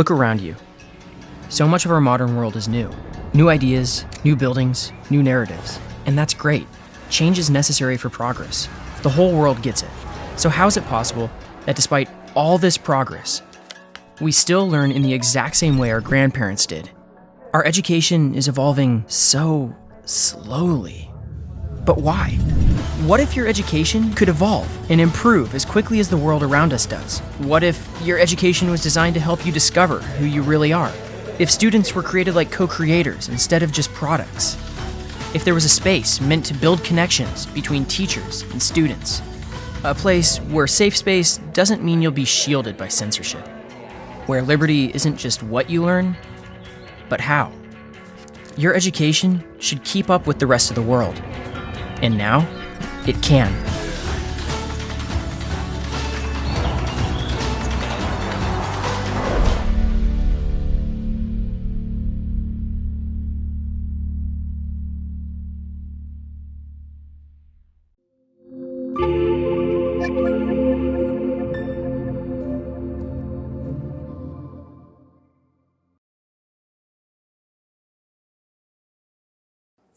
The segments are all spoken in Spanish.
Look around you. So much of our modern world is new. New ideas, new buildings, new narratives. And that's great. Change is necessary for progress. The whole world gets it. So, how is it possible that despite all this progress, we still learn in the exact same way our grandparents did? Our education is evolving so slowly. But why? What if your education could evolve and improve as quickly as the world around us does? What if your education was designed to help you discover who you really are? If students were created like co creators instead of just products? If there was a space meant to build connections between teachers and students? A place where safe space doesn't mean you'll be shielded by censorship. Where liberty isn't just what you learn, but how. Your education should keep up with the rest of the world. And now, it can.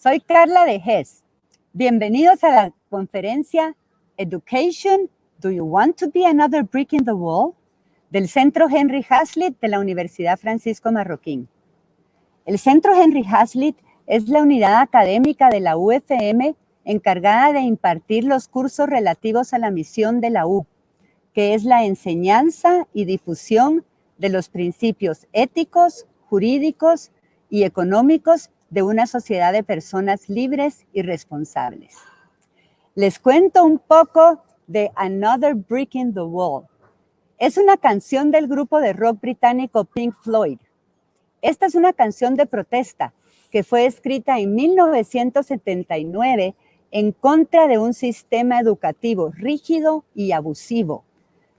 Soy Carla de Hess. Bienvenidos a la conferencia Education, Do You Want to Be Another Brick in the Wall? del Centro Henry Hazlitt de la Universidad Francisco Marroquín. El Centro Henry Hazlitt es la unidad académica de la UFM encargada de impartir los cursos relativos a la misión de la U, que es la enseñanza y difusión de los principios éticos, jurídicos y económicos de una sociedad de personas libres y responsables. Les cuento un poco de Another Brick in the Wall. Es una canción del grupo de rock británico Pink Floyd. Esta es una canción de protesta que fue escrita en 1979 en contra de un sistema educativo rígido y abusivo.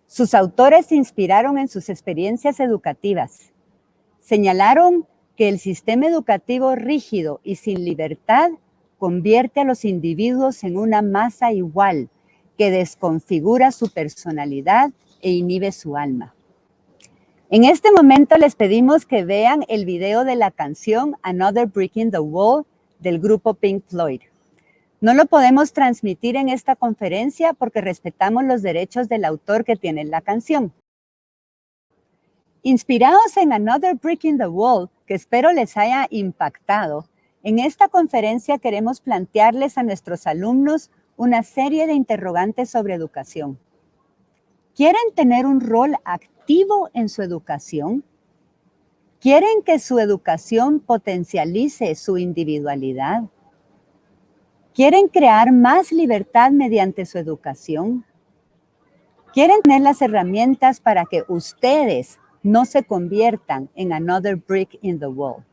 Sus autores se inspiraron en sus experiencias educativas. Señalaron que el sistema educativo rígido y sin libertad convierte a los individuos en una masa igual que desconfigura su personalidad e inhibe su alma. En este momento les pedimos que vean el video de la canción Another Breaking the Wall del grupo Pink Floyd. No lo podemos transmitir en esta conferencia porque respetamos los derechos del autor que tiene la canción. Inspirados en Another Brick in the Wall, que espero les haya impactado, en esta conferencia queremos plantearles a nuestros alumnos una serie de interrogantes sobre educación. ¿Quieren tener un rol activo en su educación? ¿Quieren que su educación potencialice su individualidad? ¿Quieren crear más libertad mediante su educación? ¿Quieren tener las herramientas para que ustedes no se conviertan en another brick in the wall.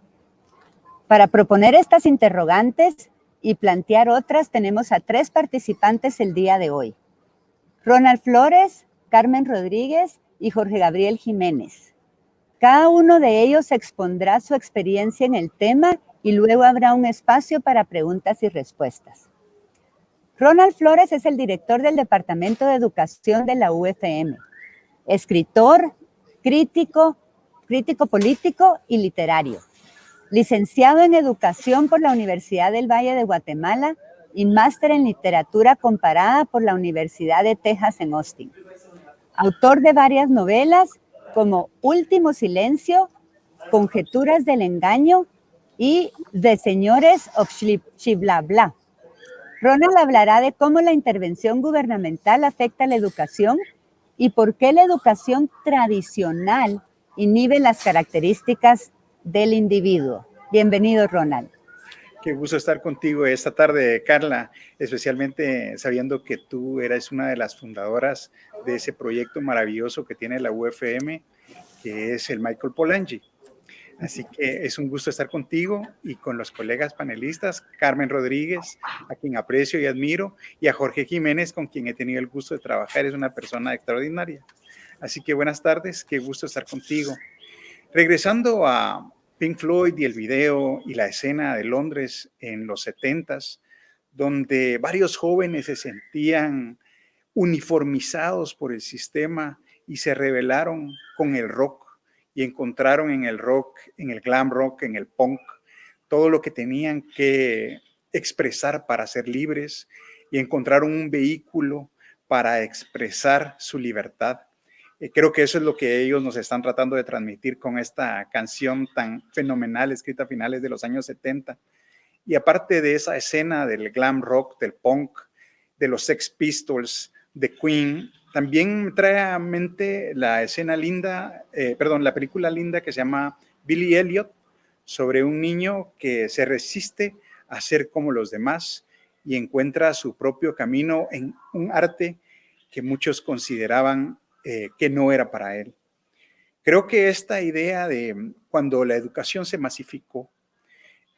Para proponer estas interrogantes y plantear otras, tenemos a tres participantes el día de hoy. Ronald Flores, Carmen Rodríguez y Jorge Gabriel Jiménez. Cada uno de ellos expondrá su experiencia en el tema y luego habrá un espacio para preguntas y respuestas. Ronald Flores es el director del Departamento de Educación de la UFM, escritor, crítico, crítico político y literario. Licenciado en Educación por la Universidad del Valle de Guatemala y máster en Literatura Comparada por la Universidad de Texas en Austin. Autor de varias novelas como Último Silencio, Conjeturas del Engaño y The Señores of Bla. Ronald hablará de cómo la intervención gubernamental afecta la educación y por qué la educación tradicional inhibe las características del individuo. Bienvenido, Ronald. Qué gusto estar contigo esta tarde, Carla, especialmente sabiendo que tú eres una de las fundadoras de ese proyecto maravilloso que tiene la UFM, que es el Michael Polanyi. Así que es un gusto estar contigo y con los colegas panelistas, Carmen Rodríguez, a quien aprecio y admiro, y a Jorge Jiménez, con quien he tenido el gusto de trabajar, es una persona extraordinaria. Así que buenas tardes, qué gusto estar contigo. Regresando a Pink Floyd y el video y la escena de Londres en los 70s, donde varios jóvenes se sentían uniformizados por el sistema y se rebelaron con el rock y encontraron en el rock, en el glam rock, en el punk, todo lo que tenían que expresar para ser libres y encontraron un vehículo para expresar su libertad. Eh, creo que eso es lo que ellos nos están tratando de transmitir con esta canción tan fenomenal escrita a finales de los años 70. Y aparte de esa escena del glam rock, del punk, de los Sex Pistols, de Queen, también trae a mente la escena linda, eh, perdón, la película linda que se llama Billy Elliot, sobre un niño que se resiste a ser como los demás y encuentra su propio camino en un arte que muchos consideraban eh, que no era para él. Creo que esta idea de cuando la educación se masificó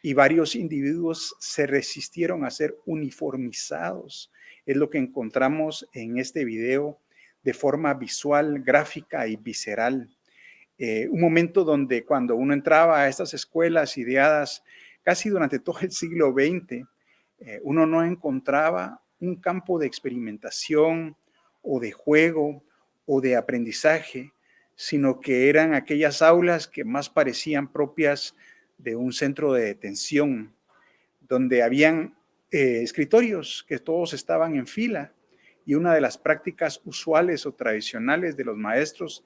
y varios individuos se resistieron a ser uniformizados, es lo que encontramos en este video de forma visual, gráfica y visceral. Eh, un momento donde cuando uno entraba a estas escuelas ideadas casi durante todo el siglo XX, eh, uno no encontraba un campo de experimentación o de juego o de aprendizaje, sino que eran aquellas aulas que más parecían propias de un centro de detención, donde habían eh, escritorios que todos estaban en fila y una de las prácticas usuales o tradicionales de los maestros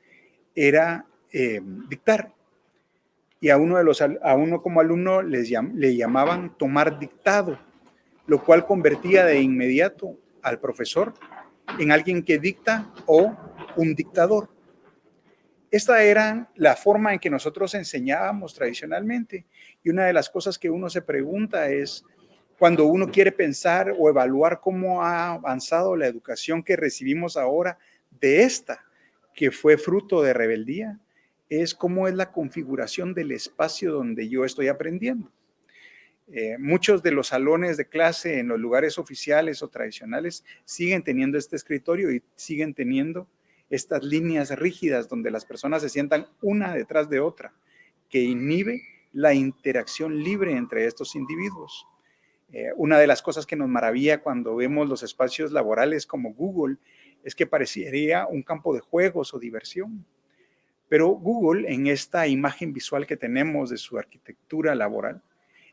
era eh, dictar. Y a uno, como alumno les le llamaban tomar dictado, lo cual convertía de inmediato al profesor en alguien que dicta o un dictador. Esta era la forma en que nosotros enseñábamos tradicionalmente. Y una de las cosas que uno se pregunta es, cuando uno quiere pensar o evaluar cómo ha avanzado la educación que recibimos ahora de esta, que fue fruto de rebeldía, es cómo es la configuración del espacio donde yo estoy aprendiendo. Eh, muchos de los salones de clase en los lugares oficiales o tradicionales siguen teniendo este escritorio y siguen teniendo estas líneas rígidas donde las personas se sientan una detrás de otra, que inhibe la interacción libre entre estos individuos. Eh, una de las cosas que nos maravilla cuando vemos los espacios laborales como Google es que parecería un campo de juegos o diversión. Pero Google, en esta imagen visual que tenemos de su arquitectura laboral,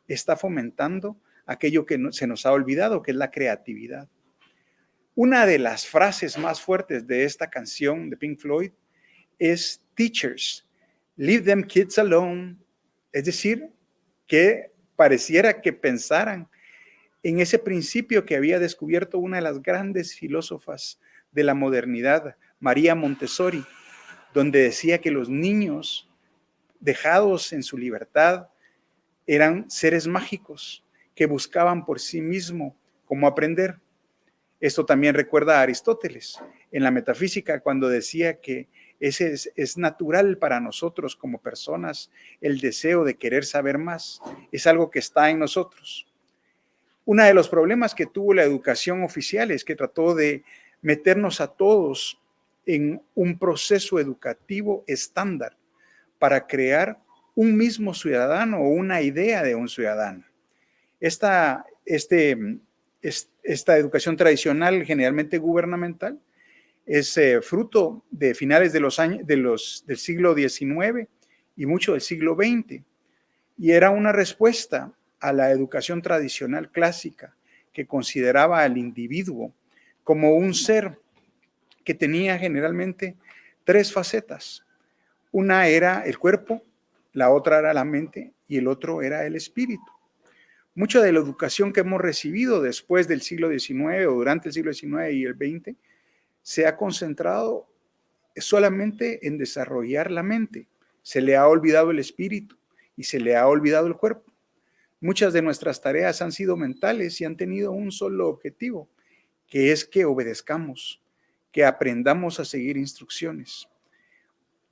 está fomentando aquello que se nos ha olvidado, que es la creatividad. Una de las frases más fuertes de esta canción de Pink Floyd es teachers, leave them kids alone. Es decir, que pareciera que pensaran en ese principio que había descubierto una de las grandes filósofas de la modernidad, María Montessori, donde decía que los niños dejados en su libertad eran seres mágicos que buscaban por sí mismo cómo aprender. Esto también recuerda a Aristóteles en la metafísica cuando decía que ese es, es, natural para nosotros como personas el deseo de querer saber más. Es algo que está en nosotros. Uno de los problemas que tuvo la educación oficial es que trató de meternos a todos en un proceso educativo estándar para crear un mismo ciudadano o una idea de un ciudadano. Esta, este, esta educación tradicional, generalmente gubernamental, es eh, fruto de finales de los años, de los, del siglo XIX y mucho del siglo XX. Y era una respuesta a la educación tradicional clásica que consideraba al individuo como un ser que tenía generalmente tres facetas. Una era el cuerpo, la otra era la mente y el otro era el espíritu. Mucha de la educación que hemos recibido después del siglo XIX o durante el siglo XIX y el XX se ha concentrado solamente en desarrollar la mente. Se le ha olvidado el espíritu y se le ha olvidado el cuerpo. Muchas de nuestras tareas han sido mentales y han tenido un solo objetivo, que es que obedezcamos, que aprendamos a seguir instrucciones.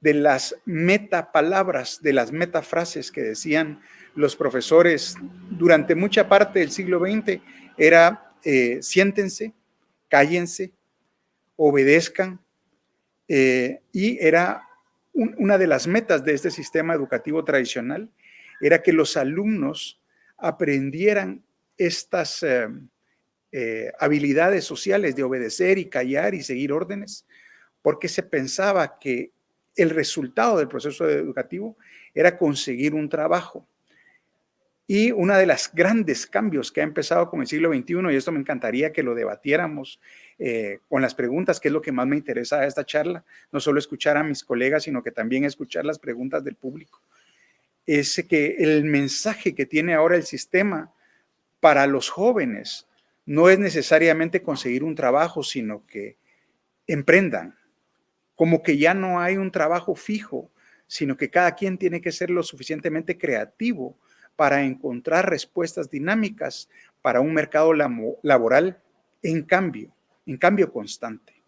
De las metapalabras, de las metafrases que decían los profesores durante mucha parte del siglo XX, era eh, siéntense, cállense, obedezcan, eh, y era una de las metas de este sistema educativo tradicional, era que los alumnos aprendieran estas eh, habilidades sociales de obedecer y callar y seguir órdenes, porque se pensaba que el resultado del proceso educativo era conseguir un trabajo. Y una de las grandes cambios que ha empezado con el siglo XXI, y esto me encantaría que lo debatiéramos eh, con las preguntas, que es lo que más me interesa de esta charla, no solo escuchar a mis colegas, sino que también escuchar las preguntas del público, es que el mensaje que tiene ahora el sistema para los jóvenes no es necesariamente conseguir un trabajo, sino que emprendan, como que ya no hay un trabajo fijo, sino que cada quien tiene que ser lo suficientemente creativo para encontrar respuestas dinámicas para un mercado laboral en cambio, en cambio constante.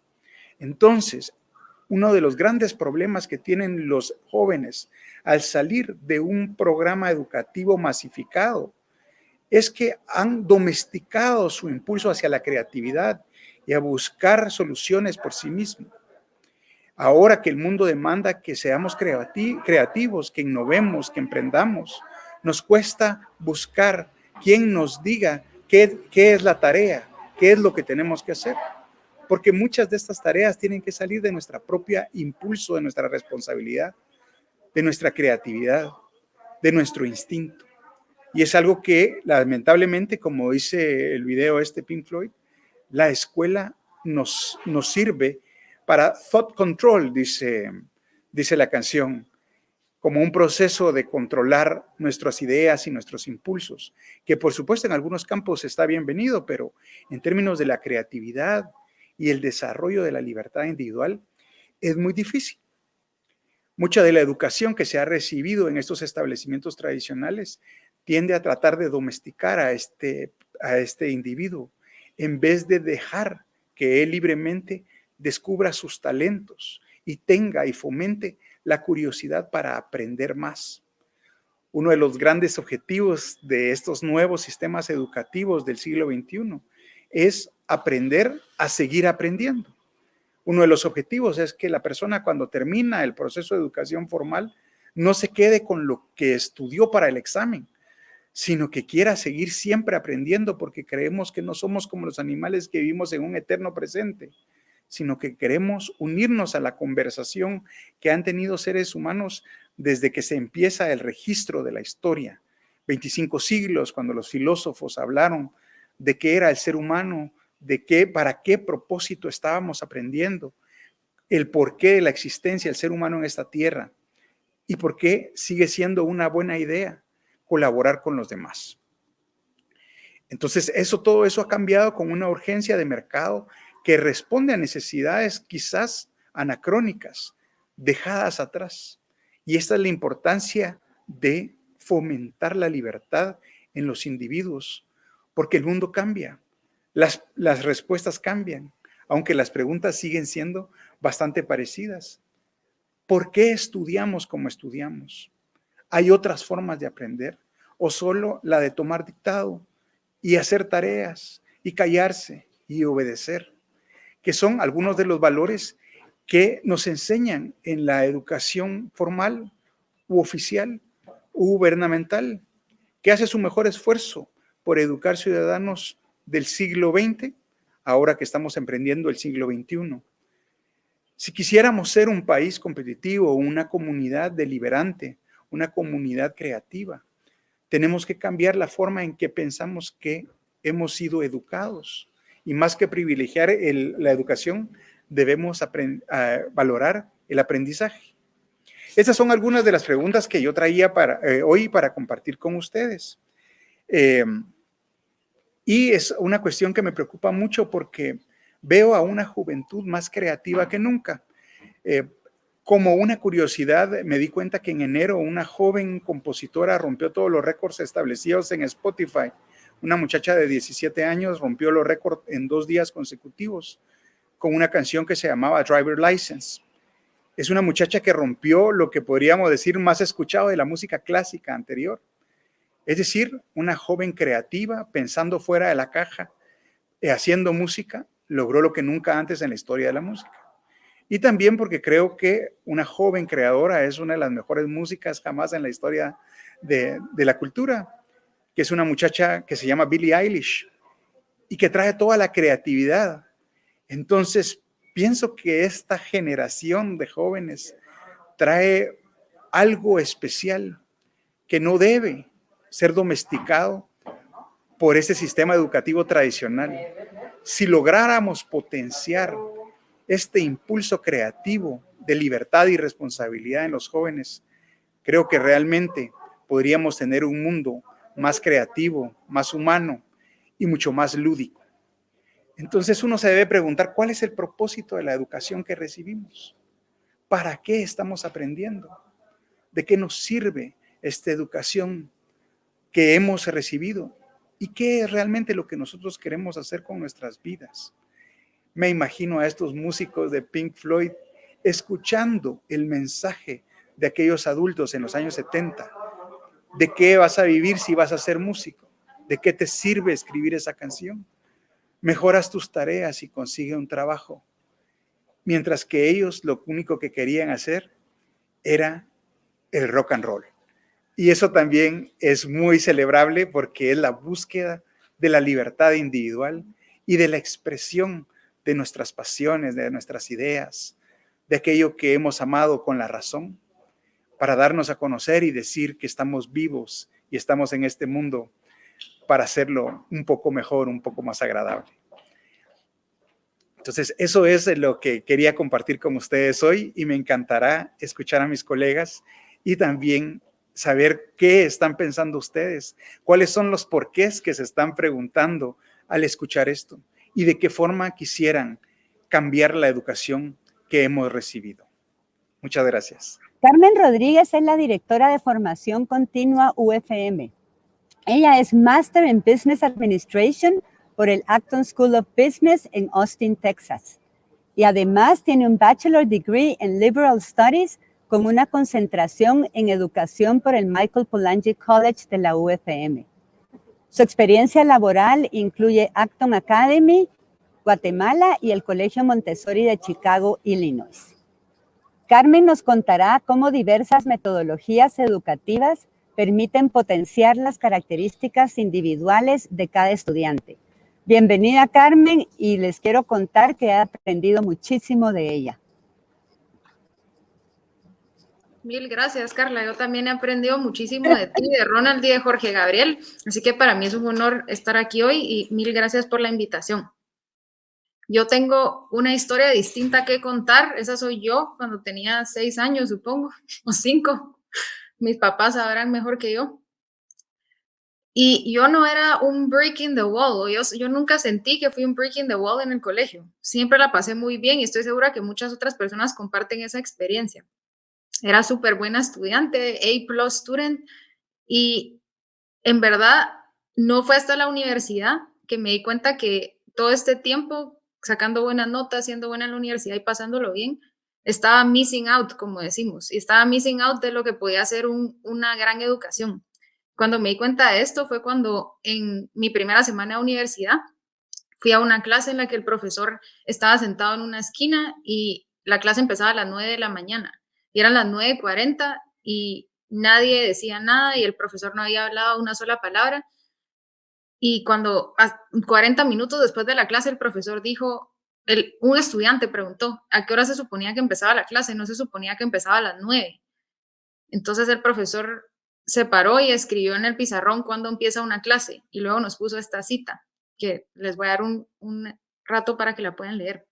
Entonces, uno de los grandes problemas que tienen los jóvenes al salir de un programa educativo masificado es que han domesticado su impulso hacia la creatividad y a buscar soluciones por sí mismos. Ahora que el mundo demanda que seamos creativos, que innovemos, que emprendamos, nos cuesta buscar quien nos diga qué, qué es la tarea, qué es lo que tenemos que hacer. Porque muchas de estas tareas tienen que salir de nuestra propia impulso, de nuestra responsabilidad, de nuestra creatividad, de nuestro instinto. Y es algo que lamentablemente, como dice el video este Pink Floyd, la escuela nos, nos sirve para thought control, dice, dice la canción, como un proceso de controlar nuestras ideas y nuestros impulsos, que por supuesto en algunos campos está bienvenido, pero en términos de la creatividad y el desarrollo de la libertad individual, es muy difícil. Mucha de la educación que se ha recibido en estos establecimientos tradicionales tiende a tratar de domesticar a este, a este individuo en vez de dejar que él libremente descubra sus talentos y tenga y fomente la curiosidad para aprender más. Uno de los grandes objetivos de estos nuevos sistemas educativos del siglo XXI es aprender a seguir aprendiendo. Uno de los objetivos es que la persona cuando termina el proceso de educación formal no se quede con lo que estudió para el examen, sino que quiera seguir siempre aprendiendo porque creemos que no somos como los animales que vivimos en un eterno presente, sino que queremos unirnos a la conversación que han tenido seres humanos desde que se empieza el registro de la historia. 25 siglos, cuando los filósofos hablaron de qué era el ser humano, de qué, para qué propósito estábamos aprendiendo, el porqué de la existencia del ser humano en esta tierra y por qué sigue siendo una buena idea colaborar con los demás. Entonces, eso, todo eso ha cambiado con una urgencia de mercado que responde a necesidades quizás anacrónicas, dejadas atrás. Y esta es la importancia de fomentar la libertad en los individuos, porque el mundo cambia, las, las respuestas cambian, aunque las preguntas siguen siendo bastante parecidas. ¿Por qué estudiamos como estudiamos? ¿Hay otras formas de aprender? ¿O solo la de tomar dictado y hacer tareas y callarse y obedecer? que son algunos de los valores que nos enseñan en la educación formal u oficial u gubernamental, que hace su mejor esfuerzo por educar ciudadanos del siglo XX, ahora que estamos emprendiendo el siglo XXI. Si quisiéramos ser un país competitivo, una comunidad deliberante, una comunidad creativa, tenemos que cambiar la forma en que pensamos que hemos sido educados y más que privilegiar la educación, debemos valorar el aprendizaje. Estas son algunas de las preguntas que yo traía para, eh, hoy para compartir con ustedes. Em, y es una cuestión que me preocupa mucho porque veo a una juventud más creativa que nunca. Eh, como una curiosidad, me di cuenta que en enero una joven compositora rompió todos los récords establecidos en Spotify una muchacha de 17 años rompió los récords en dos días consecutivos con una canción que se llamaba Driver License. Es una muchacha que rompió lo que podríamos decir más escuchado de la música clásica anterior. Es decir, una joven creativa, pensando fuera de la caja, eh, haciendo música, logró lo que nunca antes en la historia de la música. Y también porque creo que una joven creadora es una de las mejores músicas jamás en la historia de, de la cultura que es una muchacha que se llama Billie Eilish y que trae toda la creatividad. Entonces, pienso que esta generación de jóvenes trae algo especial que no debe ser domesticado por este sistema educativo tradicional. Si lográramos potenciar este impulso creativo de libertad y responsabilidad en los jóvenes, creo que realmente podríamos tener un mundo más creativo, más humano y mucho más lúdico. Entonces uno se debe preguntar cuál es el propósito de la educación que recibimos. ¿Para qué estamos aprendiendo? ¿De qué nos sirve esta educación que hemos recibido? ¿Y qué es realmente lo que nosotros queremos hacer con nuestras vidas? Me imagino a estos músicos de Pink Floyd escuchando el mensaje de aquellos adultos en los años 70. ¿De qué vas a vivir si vas a ser músico? ¿De qué te sirve escribir esa canción? Mejoras tus tareas y consigue un trabajo. Mientras que ellos lo único que querían hacer era el rock and roll. Y eso también es muy celebrable porque es la búsqueda de la libertad individual y de la expresión de nuestras pasiones, de nuestras ideas, de aquello que hemos amado con la razón, para darnos a conocer y decir que estamos vivos y estamos en este mundo para hacerlo un poco mejor, un poco más agradable. Entonces, eso es lo que quería compartir con ustedes hoy y me encantará escuchar a mis colegas y también saber qué están pensando ustedes, cuáles son los porqués que se están preguntando al escuchar esto y de qué forma quisieran cambiar la educación que hemos recibido. Muchas gracias. Carmen Rodríguez es la directora de formación continua UFM. Ella es Master in Business Administration por el Acton School of Business en Austin, Texas. Y además tiene un Bachelor Degree en Liberal Studies con una concentración en educación por el Michael Polanyi College de la UFM. Su experiencia laboral incluye Acton Academy, Guatemala y el Colegio Montessori de Chicago, Illinois. Carmen nos contará cómo diversas metodologías educativas permiten potenciar las características individuales de cada estudiante. Bienvenida Carmen y les quiero contar que he aprendido muchísimo de ella. Mil gracias, Carla. Yo también he aprendido muchísimo de ti, de Ronald y de Jorge Gabriel. Así que para mí es un honor estar aquí hoy y mil gracias por la invitación. Yo tengo una historia distinta que contar. Esa soy yo cuando tenía seis años, supongo, o cinco. Mis papás sabrán mejor que yo. Y yo no era un breaking the wall. Yo, yo nunca sentí que fui un breaking the wall en el colegio. Siempre la pasé muy bien y estoy segura que muchas otras personas comparten esa experiencia era súper buena estudiante, A plus student, y en verdad no fue hasta la universidad que me di cuenta que todo este tiempo sacando buenas notas, siendo buena en la universidad y pasándolo bien, estaba missing out, como decimos, y estaba missing out de lo que podía ser una gran educación. Cuando me di cuenta de esto fue cuando en mi primera semana de universidad fui a una clase en la que el profesor estaba sentado en una esquina y la clase empezaba a las 9 de la mañana y eran las 9.40 y nadie decía nada y el profesor no había hablado una sola palabra. Y cuando 40 minutos después de la clase el profesor dijo, el, un estudiante preguntó, ¿a qué hora se suponía que empezaba la clase? No se suponía que empezaba a las 9. Entonces el profesor se paró y escribió en el pizarrón cuándo empieza una clase y luego nos puso esta cita, que les voy a dar un, un rato para que la puedan leer.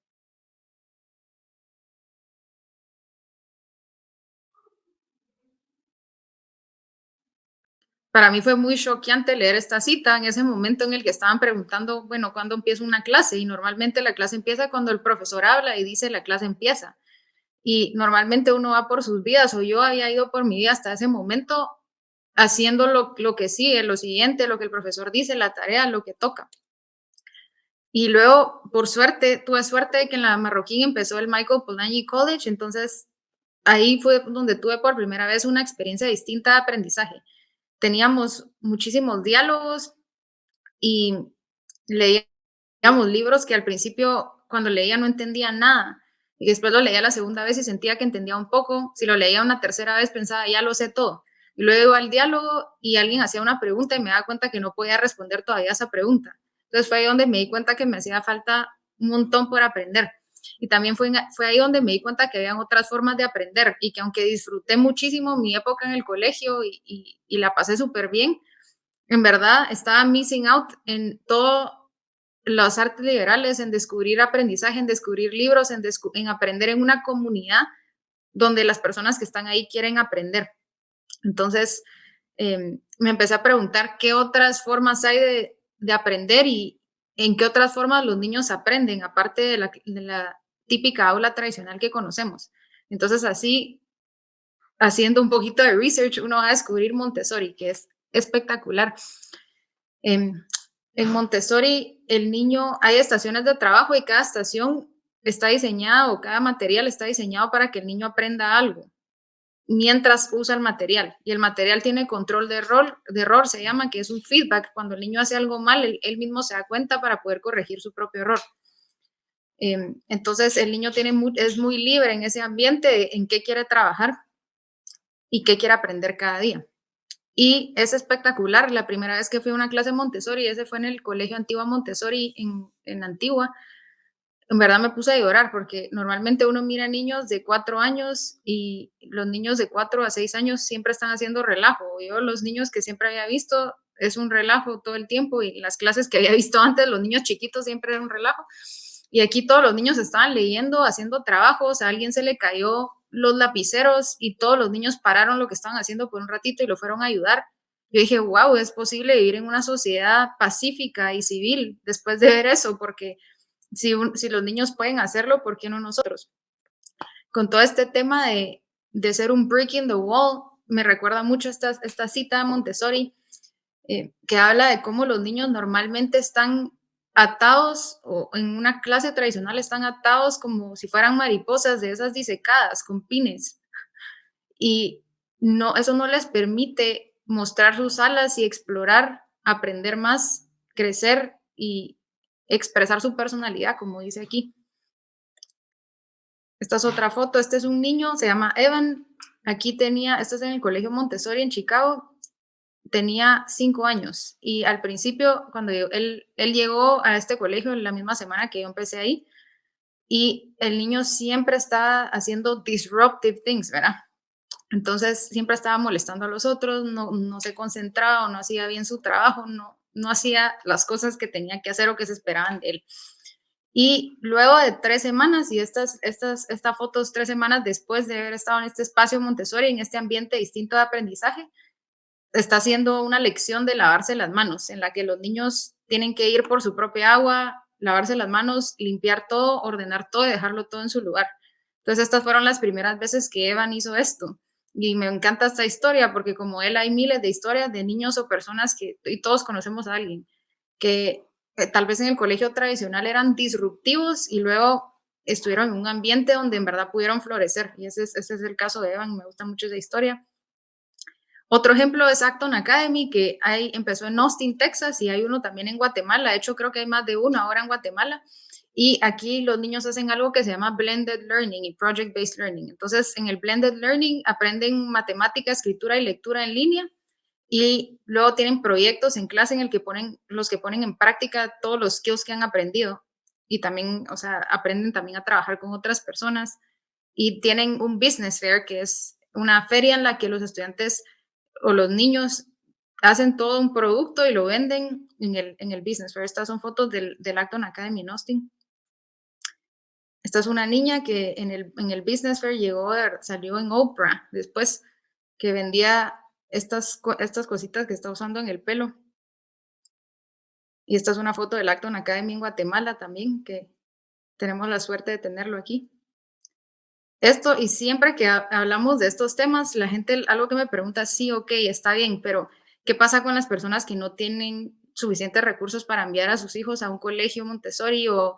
Para mí fue muy choqueante leer esta cita en ese momento en el que estaban preguntando, bueno, ¿cuándo empieza una clase? Y normalmente la clase empieza cuando el profesor habla y dice la clase empieza. Y normalmente uno va por sus vidas, o yo había ido por mi vida hasta ese momento haciendo lo, lo que sigue, lo siguiente, lo que el profesor dice, la tarea, lo que toca. Y luego, por suerte, tuve suerte de que en la Marroquín empezó el Michael Polanyi College, entonces ahí fue donde tuve por primera vez una experiencia distinta de aprendizaje teníamos muchísimos diálogos y leíamos libros que al principio cuando leía no entendía nada y después lo leía la segunda vez y sentía que entendía un poco, si lo leía una tercera vez pensaba ya lo sé todo y luego al diálogo y alguien hacía una pregunta y me daba cuenta que no podía responder todavía esa pregunta. Entonces fue ahí donde me di cuenta que me hacía falta un montón por aprender. Y también fue, fue ahí donde me di cuenta que había otras formas de aprender y que aunque disfruté muchísimo mi época en el colegio y, y, la pasé súper bien, en verdad estaba missing out en todo las artes liberales, en descubrir aprendizaje, en descubrir libros, en, en aprender en una comunidad donde las personas que están ahí quieren aprender. Entonces, em, me empecé a preguntar qué otras formas hay de, de, aprender y en qué otras formas los niños aprenden, aparte de la, de la típica aula tradicional que conocemos. Entonces, así, haciendo un poquito de research, uno va a descubrir Montessori, que es espectacular. en Montessori, el niño, hay estaciones de trabajo y cada estación está diseñado, cada material está diseñado para que el niño aprenda algo mientras usa el material. Y el material tiene control de error, de error se llama, que es un feedback. Cuando el niño hace algo mal, él, mismo se da cuenta para poder corregir su propio error. Em, entonces, el niño tiene es muy libre en ese ambiente en qué quiere trabajar y qué quiere aprender cada día. Y es espectacular. La primera vez que fui a una clase Montessori, ese fue en el Colegio Antigua Montessori en, en Antigua, en verdad me puse a llorar porque normalmente uno mira niños de cuatro años y los niños de cuatro a seis años siempre están haciendo relajo. Yo los niños que siempre había visto es un relajo todo el tiempo y las clases que había visto antes, los niños chiquitos siempre era un relajo. Y aquí todos los niños estaban leyendo, haciendo trabajos, a alguien se le cayó los lapiceros y todos los niños pararon lo que estaban haciendo por un ratito y lo fueron a ayudar. Yo dije, wow, es posible vivir en una sociedad pacífica y civil después de ver eso, porque si, los niños pueden hacerlo, ¿por qué no nosotros? Con todo este tema de, ser un brick in the wall, me recuerda mucho esta, esta cita de Montessori, eh, que habla de cómo los niños normalmente están atados o en una clase tradicional están atados como si fueran mariposas de esas disecadas con pines. Y no, eso no les permite mostrar sus alas y explorar, aprender más, crecer y, expresar su personalidad, como dice aquí. Esta es otra foto, este es un niño, se llama Evan, aquí tenía, este es en el Colegio Montessori en Chicago, tenía cinco años y al principio, cuando él, él llegó a este colegio en la misma semana que yo empecé ahí, y el niño siempre estaba haciendo disruptive things, ¿verdad? Entonces siempre estaba molestando a los otros, no, no se concentraba, no hacía bien su trabajo, no, no hacía las cosas que tenía que hacer o que se esperaban de él. Y luego de tres semanas, y estas, estas, esta foto es tres semanas después de haber estado en este espacio Montessori, en este ambiente distinto de aprendizaje, está haciendo una lección de lavarse las manos, en la que los niños tienen que ir por su propia agua, lavarse las manos, limpiar todo, ordenar todo y dejarlo todo en su lugar. Entonces, estas fueron las primeras veces que Evan hizo esto. Y me encanta esta historia porque como él hay miles de historias de niños o personas que, y todos conocemos a alguien, que eh, tal vez en el colegio tradicional eran disruptivos y luego estuvieron en un ambiente donde en verdad pudieron florecer. Y ese es, ese es el caso de Evan, me gusta mucho esa historia. Otro ejemplo es Acton Academy, que hay, empezó en Austin, Texas, y hay uno también en Guatemala. De hecho, creo que hay más de uno ahora en Guatemala. Y aquí los niños hacen algo que se llama blended learning y project based learning. Entonces, en el blended learning aprenden matemática, escritura y lectura en línea y luego tienen proyectos en clase en el que ponen los que ponen en práctica todos los skills que han aprendido y también, o sea, aprenden también a trabajar con otras personas y tienen un business fair que es una feria en la que los estudiantes o los niños hacen todo un producto y lo venden en el, en el business fair. Estas son fotos del, del Acton Academy en Austin. Esta es una niña que en el, en el Business Fair llegó, salió en Oprah, después que vendía estas, estas cositas que está usando en el pelo. Y esta es una foto del Acton Academy en Guatemala también, que tenemos la suerte de tenerlo aquí. Esto, y siempre que hablamos de estos temas, la gente, algo que me pregunta, sí, ok, está bien, pero ¿qué pasa con las personas que no tienen suficientes recursos para enviar a sus hijos a un colegio Montessori o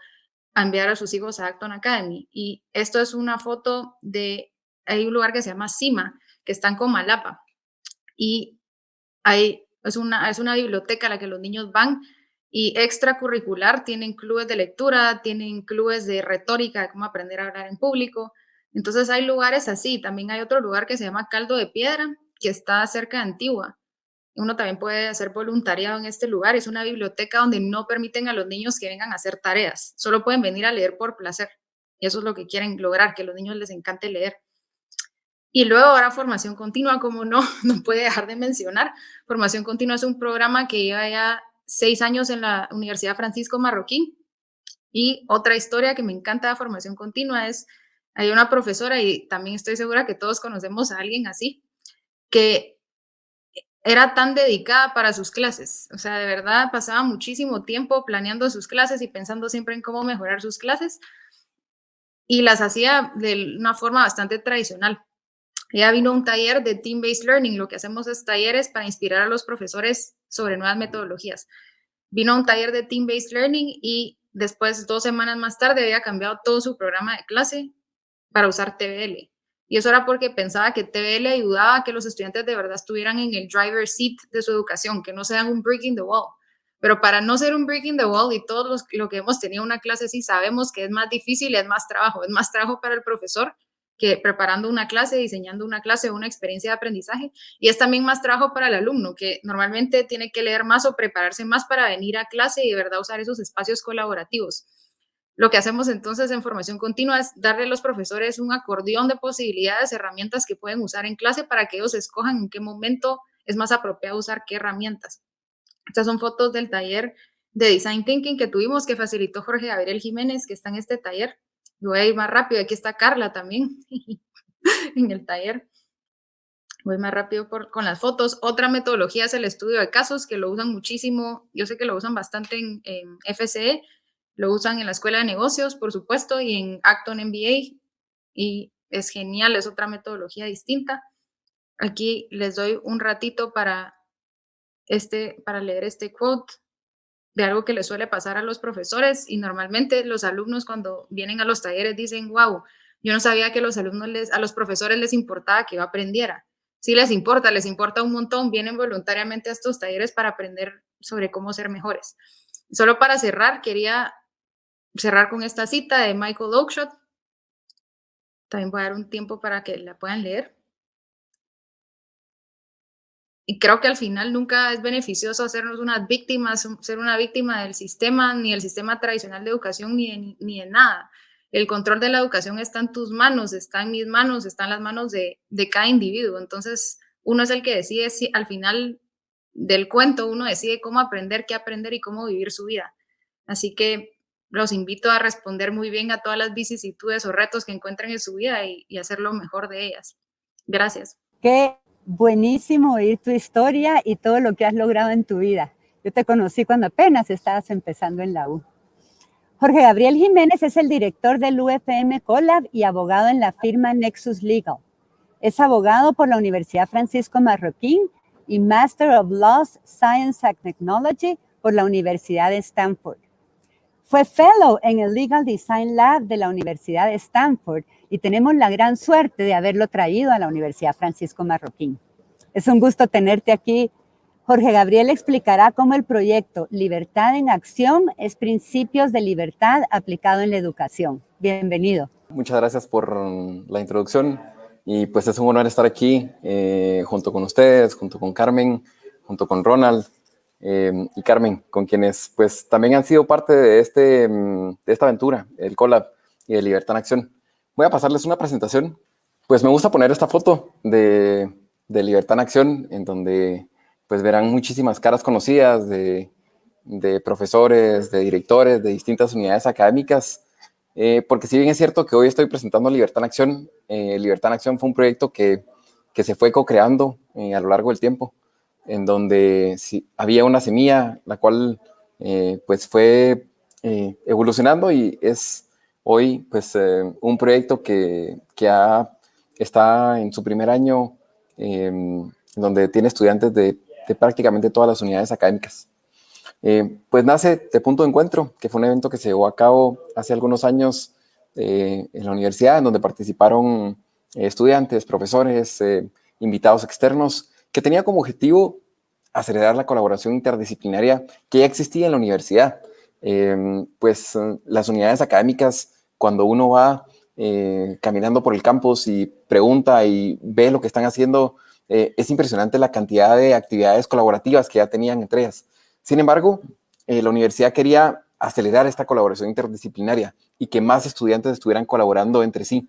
enviar a sus hijos a Acton Academy. Y esto es una foto de, hay un lugar que se llama Cima, que está en Comalapa. Y hay, es, una, es una biblioteca a la que los niños van y extracurricular, tienen clubes de lectura, tienen clubes de retórica, de cómo aprender a hablar en público. Entonces hay lugares así. También hay otro lugar que se llama Caldo de Piedra, que está cerca de Antigua. Uno también puede hacer voluntariado en este lugar. Es una biblioteca donde no permiten a los niños que vengan a hacer tareas. Solo pueden venir a leer por placer. Y eso es lo que quieren lograr, que a los niños les encante leer. Y luego ahora formación continua, como no, no puede dejar de mencionar. Formación continua es un programa que lleva ya seis años en la Universidad Francisco Marroquín. Y otra historia que me encanta de formación continua es, hay una profesora y también estoy segura que todos conocemos a alguien así, que era tan dedicada para sus clases. O sea, de verdad pasaba muchísimo tiempo planeando sus clases y pensando siempre en cómo mejorar sus clases. Y las hacía de una forma bastante tradicional. Ella vino un taller de Team-Based Learning. Lo que hacemos es talleres para inspirar a los profesores sobre nuevas metodologías. Vino un taller de Team-Based Learning y después, dos semanas más tarde, había cambiado todo su programa de clase para usar TBL. Y eso era porque pensaba que TBL ayudaba a que los estudiantes de verdad estuvieran en el driver seat de su educación, que no sean un breaking the wall. Pero para no ser un breaking the wall y todos los, lo que hemos tenido una clase así, sabemos que es más difícil, es más trabajo, es más trabajo para el profesor que preparando una clase, diseñando una clase una experiencia de aprendizaje. Y es también más trabajo para el alumno, que normalmente tiene que leer más o prepararse más para venir a clase y de verdad usar esos espacios colaborativos. Lo que hacemos entonces en formación continua es darle a los profesores un acordeón de posibilidades, herramientas que pueden usar en clase para que ellos escojan en qué momento es más apropiado usar qué herramientas. Estas son fotos del taller de Design Thinking que tuvimos, que facilitó Jorge Gabriel Jiménez, que está en este taller voy a ir más rápido. Aquí está Carla también en el taller. Voy más rápido con las fotos. Otra metodología es el estudio de casos, que lo usan muchísimo. Yo sé que lo usan bastante en, en FCE. Lo usan en la Escuela de Negocios, por supuesto, y en Acton MBA. Y es genial, es otra metodología distinta. Aquí les doy un ratito para, este, para leer este quote de algo que le suele pasar a los profesores y normalmente los alumnos cuando vienen a los talleres dicen, wow, yo no sabía que los alumnos les, a los profesores les importaba que yo aprendiera. Sí les importa, les importa un montón, vienen voluntariamente a estos talleres para aprender sobre cómo ser mejores. Solo para cerrar, quería cerrar con esta cita de Michael Oakeshott. También voy a dar un tiempo para que la puedan leer y creo que al final nunca es beneficioso hacernos unas víctimas, ser una víctima del sistema, ni el sistema tradicional de educación, ni de, ni de nada. El control de la educación está en tus manos, está en mis manos, está en las manos de, de cada individuo. Entonces, uno es el que decide si al final del cuento, uno decide cómo aprender, qué aprender y cómo vivir su vida. Así que los invito a responder muy bien a todas las vicisitudes o retos que encuentren en su vida y, hacer lo mejor de ellas. Gracias. ¿Qué buenísimo oír tu historia y todo lo que has logrado en tu vida. Yo te conocí cuando apenas estabas empezando en la U. Jorge Gabriel Jiménez es el director del UFM Colab y abogado en la firma Nexus Legal. Es abogado por la Universidad Francisco Marroquín y Master of Laws, Science and Technology por la Universidad de Stanford. Fue fellow en el Legal Design Lab de la Universidad de Stanford y tenemos la gran suerte de haberlo traído a la Universidad Francisco Marroquín. Es un gusto tenerte aquí. Jorge Gabriel explicará cómo el proyecto Libertad en Acción es principios de libertad aplicado en la educación. Bienvenido. Muchas gracias por la introducción y pues es un honor estar aquí eh, junto con ustedes, junto con Carmen, junto con Ronald eh, y Carmen, con quienes pues también han sido parte de, este, de esta aventura, el Collab y de Libertad en Acción. Voy a pasarles una presentación. Pues me gusta poner esta foto de, Libertad en Acción, en donde pues verán muchísimas caras conocidas de, profesores, de directores, de distintas unidades académicas, eh, porque si bien es cierto que hoy estoy presentando Libertad en Acción, eh, Libertad en Acción fue un proyecto que, se fue co-creando eh, a lo largo del tiempo, en donde había una semilla, la cual pues fue evolucionando y es hoy pues eh, un proyecto que, que está en su primer año, em, donde tiene estudiantes de, prácticamente todas las unidades académicas. Eh, pues nace de Punto de Encuentro, que fue un evento que se llevó a cabo hace algunos años eh, en la universidad, en donde participaron estudiantes, profesores, invitados externos, que tenía como objetivo acelerar la colaboración interdisciplinaria que ya existía en la universidad. Em, pues las unidades académicas cuando uno va eh, caminando por el campus y pregunta y ve lo que están haciendo, eh, es impresionante la cantidad de actividades colaborativas que ya tenían entre ellas. Sin embargo, eh, la universidad quería acelerar esta colaboración interdisciplinaria y que más estudiantes estuvieran colaborando entre sí.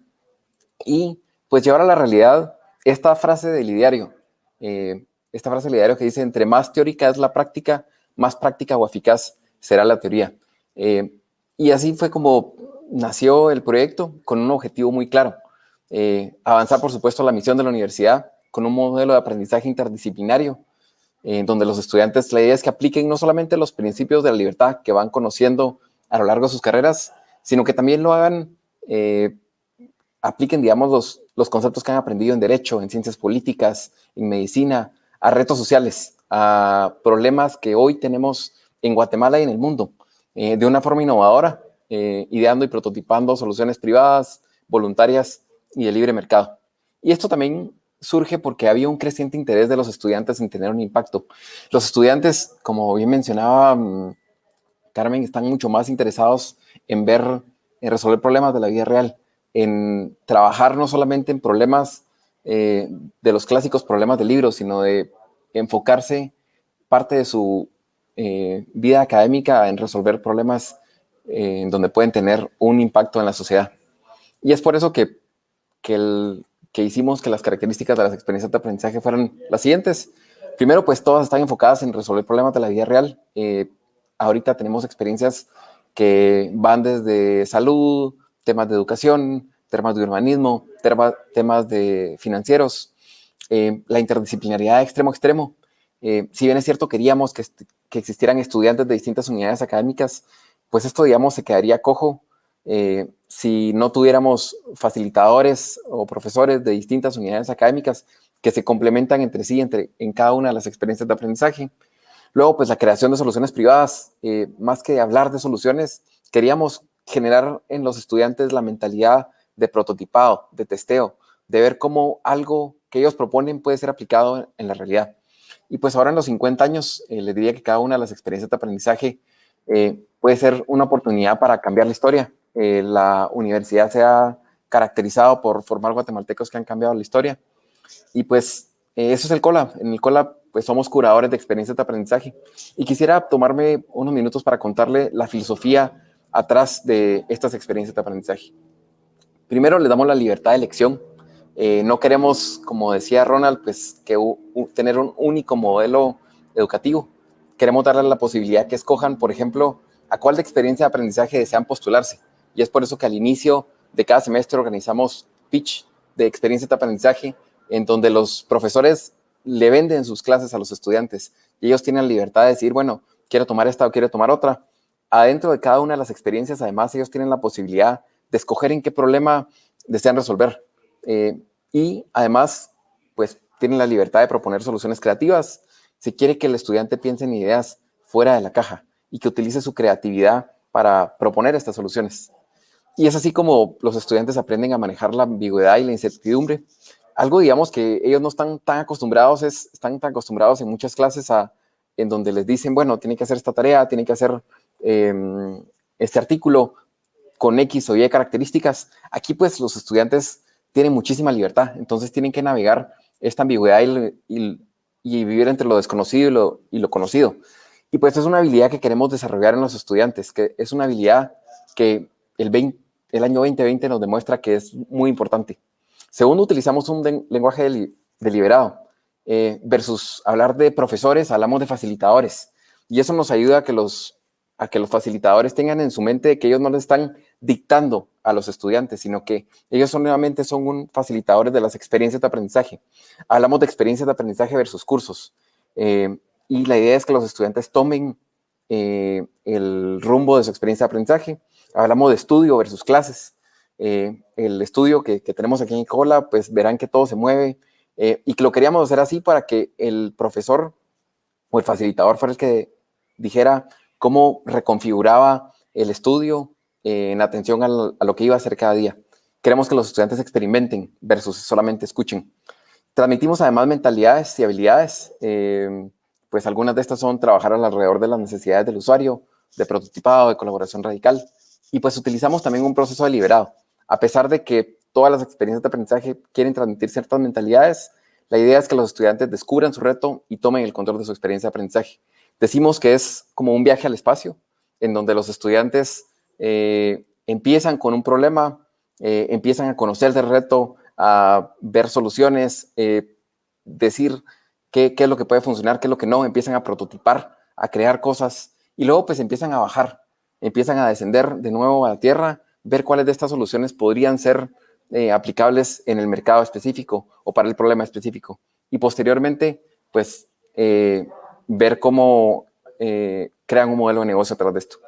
Y pues llevar a la realidad esta frase del ideario, eh, esta frase del ideario que dice, entre más teórica es la práctica, más práctica o eficaz será la teoría. Eh, y así fue como nació el proyecto con un objetivo muy claro. Eh, avanzar, por supuesto, la misión de la universidad con un modelo de aprendizaje interdisciplinario, en donde los estudiantes, la idea es que apliquen no solamente los principios de la libertad que van conociendo a lo largo de sus carreras, sino que también lo hagan, apliquen, digamos, los, los conceptos que han aprendido en derecho, en ciencias políticas, en medicina, a retos sociales, a problemas que hoy tenemos en Guatemala y en el mundo, eh, de una forma innovadora, eh, ideando y prototipando soluciones privadas, voluntarias y de libre mercado. Y esto también surge porque había un creciente interés de los estudiantes en tener un impacto. Los estudiantes, como bien mencionaba mm, Carmen, están mucho más interesados en ver, en resolver problemas de la vida real, en trabajar no solamente en problemas eh, de los clásicos problemas de libros, sino de enfocarse parte de su eh, vida académica en resolver problemas eh, donde pueden tener un impacto en la sociedad. Y es por eso que, que, hicimos que las características de las experiencias de aprendizaje fueran las siguientes. Primero, pues todas están enfocadas en resolver problemas de la vida real. Ahorita tenemos experiencias que van desde salud, temas de educación, temas de urbanismo, temas de financieros, la interdisciplinaridad de extremo a extremo. si bien es cierto, queríamos que, existieran estudiantes de distintas unidades académicas, pues esto, digamos, se quedaría cojo eh, si no tuviéramos facilitadores o profesores de distintas unidades académicas que se complementan entre sí entre, en cada una de las experiencias de aprendizaje. Luego, pues la creación de soluciones privadas, eh, más que hablar de soluciones, queríamos generar en los estudiantes la mentalidad de prototipado, de testeo, de ver cómo algo que ellos proponen puede ser aplicado en la realidad. Y pues ahora en los 50 años, eh, les diría que cada una de las experiencias de aprendizaje eh, puede ser una oportunidad para cambiar la historia. Eh, la universidad se ha caracterizado por formar guatemaltecos que han cambiado la historia. Y pues eso es el COLA. En el COLA pues somos curadores de experiencias de aprendizaje. Y quisiera tomarme unos minutos para contarle la filosofía atrás de estas experiencias de aprendizaje. Primero, le damos la libertad de elección eh, no queremos, como decía Ronald, pues tener un único modelo educativo. Queremos darles la posibilidad que escojan, por ejemplo, a cuál de experiencia de aprendizaje desean postularse. Y es por eso que al inicio de cada semestre organizamos pitch de experiencia de aprendizaje en donde los profesores le venden sus clases a los estudiantes y ellos tienen la libertad de decir, bueno, quiero tomar esta o quiero tomar otra. Adentro de cada una de las experiencias, además, ellos tienen la posibilidad de escoger en qué problema desean resolver. Eh, y además, pues tienen la libertad de proponer soluciones creativas. Se quiere que el estudiante piense en ideas fuera de la caja y que utilice su creatividad para proponer estas soluciones. Y es así como los estudiantes aprenden a manejar la ambigüedad y la incertidumbre. Algo, digamos, que ellos no están tan acostumbrados, es, están tan acostumbrados en muchas clases a, en donde les dicen, bueno, tienen que hacer esta tarea, tienen que hacer em, este artículo con X o Y características. Aquí, pues, los estudiantes tienen muchísima libertad, entonces tienen que navegar esta ambigüedad y, vivir entre lo desconocido y lo, conocido. Y pues es una habilidad que queremos desarrollar en los estudiantes, que es una habilidad que el, el año 2020 nos demuestra que es muy importante. Segundo, utilizamos un lenguaje deliberado. Eh, versus hablar de profesores, hablamos de facilitadores. Y eso nos ayuda a que los, a que los facilitadores tengan en su mente que ellos no les están dictando a los estudiantes, sino que ellos son, nuevamente son un facilitadores de las experiencias de aprendizaje. Hablamos de experiencias de aprendizaje versus cursos. Eh, y la idea es que los estudiantes tomen eh, el rumbo de su experiencia de aprendizaje. Hablamos de estudio versus clases. Eh, el estudio que, que, tenemos aquí en Cola, pues verán que todo se mueve y que lo queríamos hacer así para que el profesor o el facilitador fuera el que dijera cómo reconfiguraba el estudio, en atención a lo que iba a hacer cada día. Queremos que los estudiantes experimenten versus solamente escuchen. Transmitimos además mentalidades y habilidades, eh, pues algunas de estas son trabajar alrededor de las necesidades del usuario, de prototipado, de colaboración radical, y pues utilizamos también un proceso deliberado. A pesar de que todas las experiencias de aprendizaje quieren transmitir ciertas mentalidades, la idea es que los estudiantes descubran su reto y tomen el control de su experiencia de aprendizaje. Decimos que es como un viaje al espacio, en donde los estudiantes eh, empiezan con un problema, eh, empiezan a conocer del reto, a ver soluciones, decir qué, qué, es lo que puede funcionar, qué es lo que no, empiezan a prototipar, a crear cosas y luego pues empiezan a bajar, empiezan a descender de nuevo a la tierra, ver cuáles de estas soluciones podrían ser aplicables en el mercado específico o para el problema específico. Y posteriormente, pues, ver cómo eh, crean un modelo de negocio a través de esto.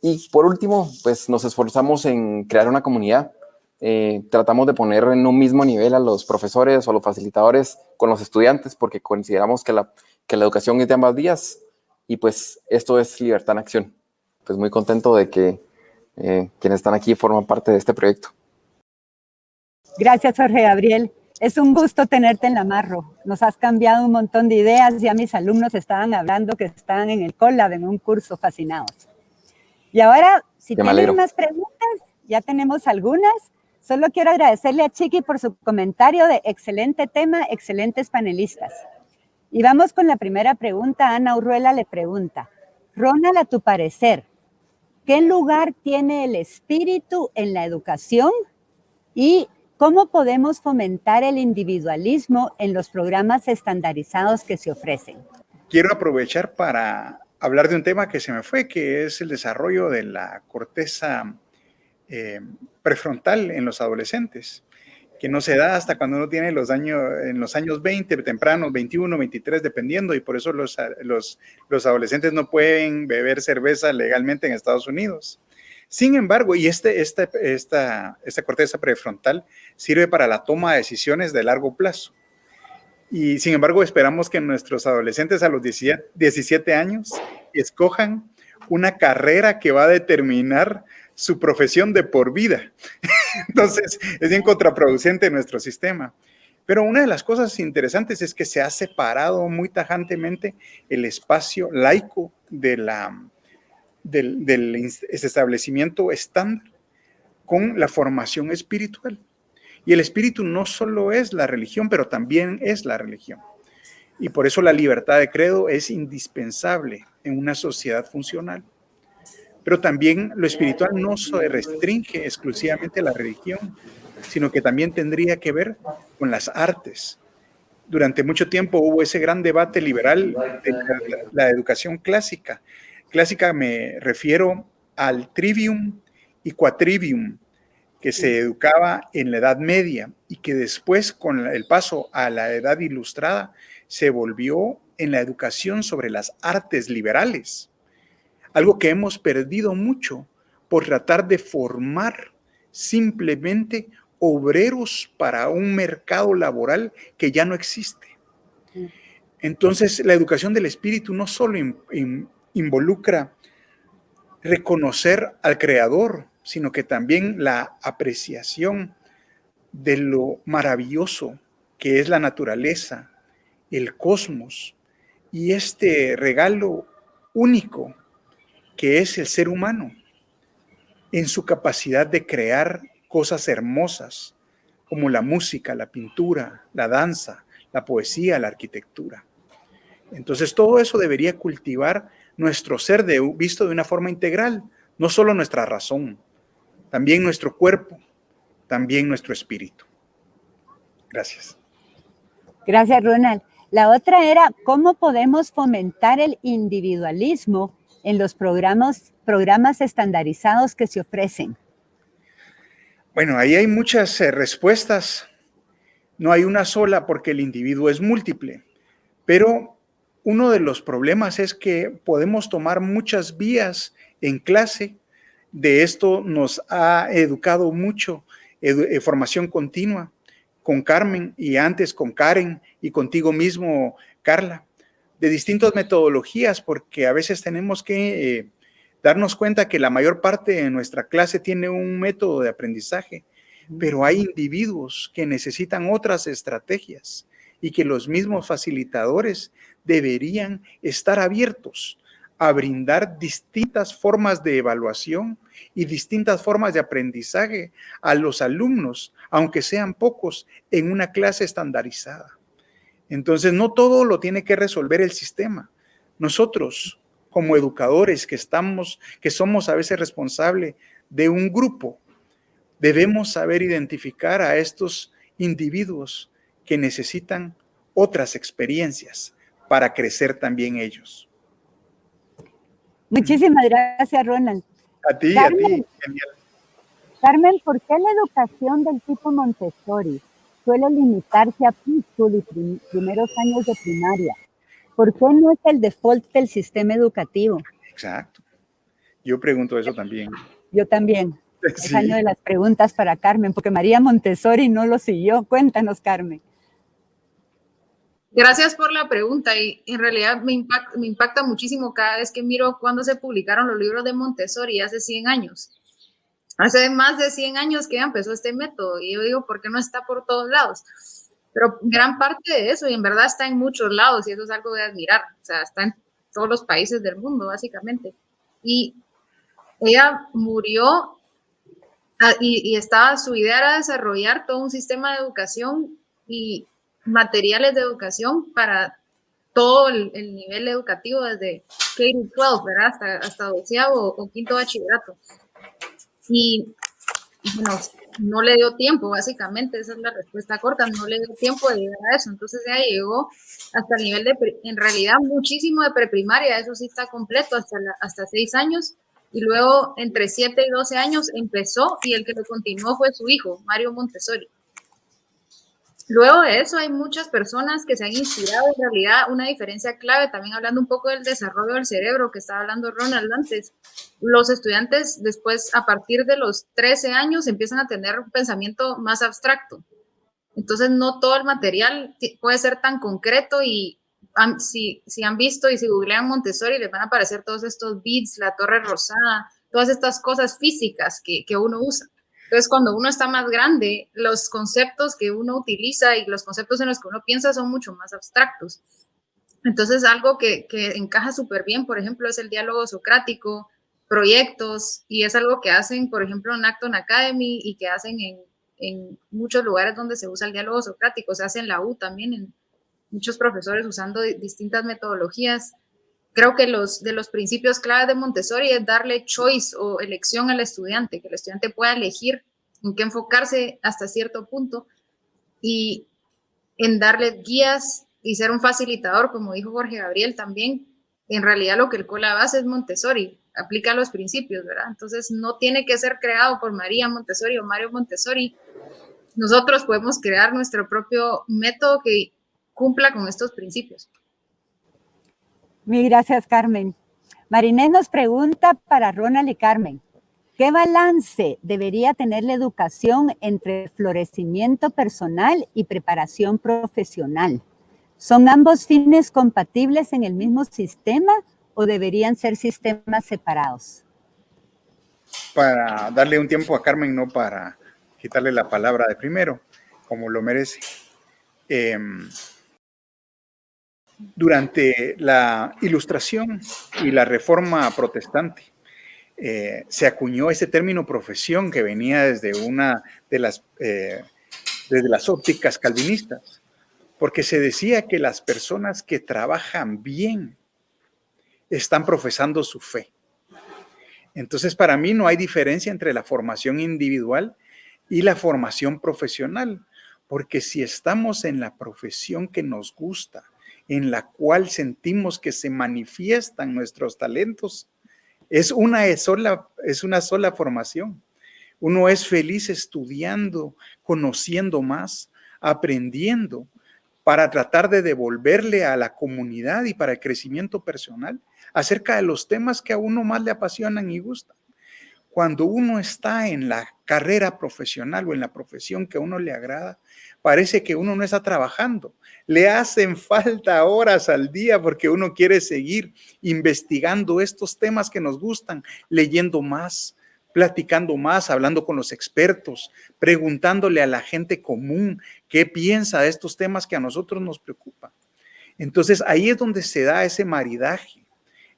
Y por último, pues nos esforzamos en crear una comunidad. Eh, tratamos de poner en un mismo nivel a los profesores o los facilitadores con los estudiantes porque consideramos que la, que la educación es de ambas días y pues esto es libertad en acción. Pues muy contento de que eh, quienes están aquí forman parte de este proyecto. Gracias, Jorge Gabriel. Es un gusto tenerte en la Marro. Nos has cambiado un montón de ideas. Ya mis alumnos estaban hablando que estaban en el Colab en un curso fascinados. Y ahora, si tienen más preguntas, ya tenemos algunas. Solo quiero agradecerle a Chiqui por su comentario de excelente tema, excelentes panelistas. Y vamos con la primera pregunta. Ana Urruela le pregunta, Ronald, a tu parecer, ¿qué lugar tiene el espíritu en la educación? Y ¿Cómo podemos fomentar el individualismo en los programas estandarizados que se ofrecen? Quiero aprovechar para hablar de un tema que se me fue, que es el desarrollo de la corteza eh, prefrontal en los adolescentes, que no se da hasta cuando uno tiene los años, en los años 20, tempranos, 21, 23, dependiendo, y por eso los, los, los adolescentes no pueden beber cerveza legalmente en Estados Unidos. Sin embargo, y este, esta, esta, esta corteza prefrontal sirve para la toma de decisiones de largo plazo. Y sin embargo, esperamos que nuestros adolescentes a los 17 años escojan una carrera que va a determinar su profesión de por vida. Entonces, es bien contraproducente nuestro sistema. Pero una de las cosas interesantes es que se ha separado muy tajantemente el espacio laico de la, del, establecimiento estándar con la formación espiritual. Y el espíritu no solo es la religión, pero también es la religión. Y por eso la libertad de credo es indispensable en una sociedad funcional. Pero también lo espiritual no se restringe exclusivamente a la religión, sino que también tendría que ver con las artes. Durante mucho tiempo hubo ese gran debate liberal de la educación clásica, Clásica me refiero al trivium y quatrivium, que se educaba en la Edad Media y que después, con el paso a la Edad Ilustrada, se volvió en la educación sobre las artes liberales. Algo que hemos perdido mucho por tratar de formar simplemente obreros para un mercado laboral que ya no existe. Entonces, la educación del espíritu no solo involucra reconocer al creador, sino que también la apreciación de lo maravilloso que es la naturaleza, el cosmos y este regalo único que es el ser humano en su capacidad de crear cosas hermosas como la música, la pintura, la danza, la poesía, la arquitectura. Entonces todo eso debería cultivar nuestro ser de, visto de una forma integral, no solo nuestra razón, también nuestro cuerpo, también nuestro espíritu. Gracias. Gracias, Ronald. La otra era, ¿cómo podemos fomentar el individualismo en los programas, programas estandarizados que se ofrecen? Bueno, ahí hay muchas eh, respuestas. No hay una sola porque el individuo es múltiple, pero uno de los problemas es que podemos tomar muchas vías en clase. De esto nos ha educado mucho, eh, formación continua, con Carmen y antes con Karen y contigo mismo, Carla, de distintas metodologías, porque a veces tenemos que eh, darnos cuenta que la mayor parte de nuestra clase tiene un método de aprendizaje, pero hay individuos que necesitan otras estrategias y que los mismos facilitadores deberían estar abiertos a brindar distintas formas de evaluación y distintas formas de aprendizaje a los alumnos, aunque sean pocos, en una clase estandarizada. Entonces, no todo lo tiene que resolver el sistema. Nosotros, como educadores que estamos, que somos a veces responsables de un grupo, debemos saber identificar a estos individuos que necesitan otras experiencias para crecer también ellos. Muchísimas gracias, Ronald. A ti, a ti. Carmen, ¿por qué la educación del tipo Montessori suele limitarse a preschool y primeros años de primaria? ¿Por qué no es el default del sistema educativo? Exacto. Yo pregunto eso también. Yo también. Es año de las preguntas para Carmen, porque María Montessori no lo siguió. Cuéntanos, Carmen. Gracias por la pregunta y en realidad me impacta, muchísimo cada vez que miro cuando se publicaron los libros de Montessori hace 100 años. Hace más de 100 años que empezó este método y yo digo, ¿por qué no está por todos lados? Pero gran parte de eso, y en verdad está en muchos lados, y eso es algo de admirar, o sea, está en todos los países del mundo, básicamente. Y ella murió ah, y, y estaba, su idea era desarrollar todo un sistema de educación y materiales de educación para todo el, nivel educativo, desde K-12, ¿verdad? Hasta, hasta doceavo o, quinto bachillerato. Y, bueno, no le dio tiempo, básicamente, esa es la respuesta corta, no le dio tiempo de llegar a eso. Entonces ya llegó hasta el nivel de, en realidad, muchísimo de preprimaria, eso sí está completo, hasta, hasta seis años. Y luego, entre siete y doce años, empezó y el que lo continuó fue su hijo, Mario Montessori. Luego de eso hay muchas personas que se han inspirado en realidad una diferencia clave, también hablando un poco del desarrollo del cerebro que estaba hablando Ronald antes. Los estudiantes después, a partir de los 13 años, empiezan a tener un pensamiento más abstracto. Entonces, no todo el material puede ser tan concreto y si, si han visto y si googlean Montessori, les van a aparecer todos estos beats, la torre rosada, todas estas cosas físicas que, que uno usa. Entonces, cuando uno está más grande, los conceptos que uno utiliza y los conceptos en los que uno piensa son mucho más abstractos. Entonces, algo que, encaja súper bien, por ejemplo, es el diálogo socrático, proyectos, y es algo que hacen, por ejemplo, en Acton Academy y que hacen en, en muchos lugares donde se usa el diálogo socrático, se hace en la U también, en muchos profesores usando distintas metodologías. Creo que los de los principios claves de Montessori es darle choice o elección al estudiante, que el estudiante pueda elegir en qué enfocarse hasta cierto punto y en darle guías y ser un facilitador, como dijo Jorge Gabriel también. En realidad lo que el COLA base es Montessori, aplica los principios, ¿verdad? Entonces no tiene que ser creado por María Montessori o Mario Montessori. Nosotros podemos crear nuestro propio método que cumpla con estos principios. Mil gracias, Carmen. Marinés nos pregunta para Ronald y Carmen, ¿qué balance debería tener la educación entre florecimiento personal y preparación profesional? ¿Son ambos fines compatibles en el mismo sistema o deberían ser sistemas separados? Para darle un tiempo a Carmen, no para quitarle la palabra de primero, como lo merece. Eh, durante la ilustración y la reforma protestante, eh, se acuñó ese término profesión que venía desde una de las, eh, desde las ópticas calvinistas, porque se decía que las personas que trabajan bien están profesando su fe. Entonces, para mí no hay diferencia entre la formación individual y la formación profesional, porque si estamos en la profesión que nos gusta, en la cual sentimos que se manifiestan nuestros talentos. Es una sola, es una sola formación. Uno es feliz estudiando, conociendo más, aprendiendo para tratar de devolverle a la comunidad y para el crecimiento personal acerca de los temas que a uno más le apasionan y gustan. Cuando uno está en la carrera profesional o en la profesión que a uno le agrada, parece que uno no está trabajando. Le hacen falta horas al día porque uno quiere seguir investigando estos temas que nos gustan, leyendo más, platicando más, hablando con los expertos, preguntándole a la gente común qué piensa de estos temas que a nosotros nos preocupan. Entonces ahí es donde se da ese maridaje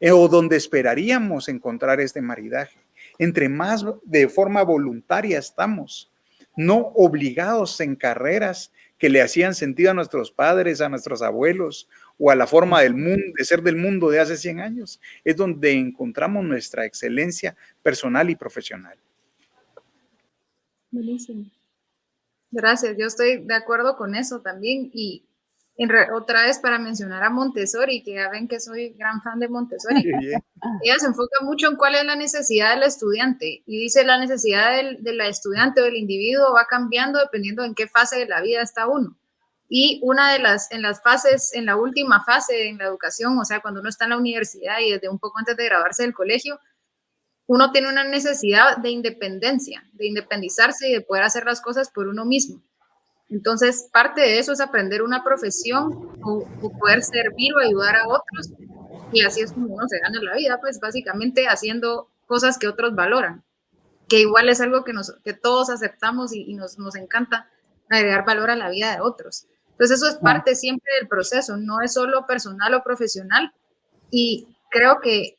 eh, o donde esperaríamos encontrar este maridaje. Entre más de forma voluntaria estamos, no obligados en carreras que le hacían sentido a nuestros padres, a nuestros abuelos o a la forma del mundo, de ser del mundo de hace 100 años. Es donde encontramos nuestra excelencia personal y profesional. Buenísimo. Gracias, yo estoy de acuerdo con eso también y otra vez para mencionar a Montessori, que ya ven que soy gran fan de Montessori. Ella se enfoca mucho en cuál es la necesidad del estudiante y dice la necesidad del, de la estudiante o del individuo va cambiando dependiendo en qué fase de la vida está uno. Y una de las, en las fases, en la última fase en la educación, o sea, cuando uno está en la universidad y desde un poco antes de graduarse del colegio, uno tiene una necesidad de independencia, de independizarse y de poder hacer las cosas por uno mismo. Entonces, parte de eso es aprender una profesión o, poder servir o ayudar a otros. Y así es como uno se gana la vida, pues básicamente haciendo cosas que otros valoran, que igual es algo que, nos, que todos aceptamos y, y nos, nos encanta agregar valor a la vida de otros. Entonces, eso es parte siempre del proceso, no es solo personal o profesional. Y creo que